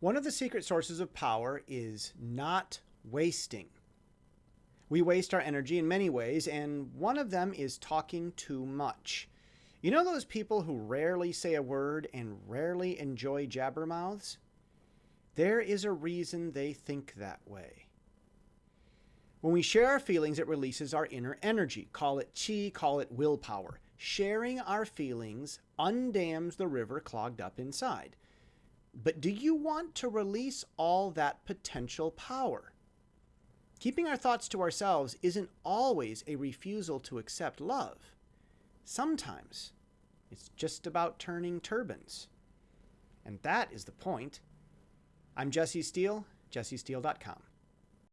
One of the secret sources of power is not wasting. We waste our energy in many ways, and one of them is talking too much. You know those people who rarely say a word and rarely enjoy jabbermouths? There is a reason they think that way. When we share our feelings, it releases our inner energy. Call it chi, call it willpower. Sharing our feelings undams the river clogged up inside. But do you want to release all that potential power? Keeping our thoughts to ourselves isn't always a refusal to accept love. Sometimes it's just about turning turbines. And that is the point. I'm Jesse Steele, jessesteele.com.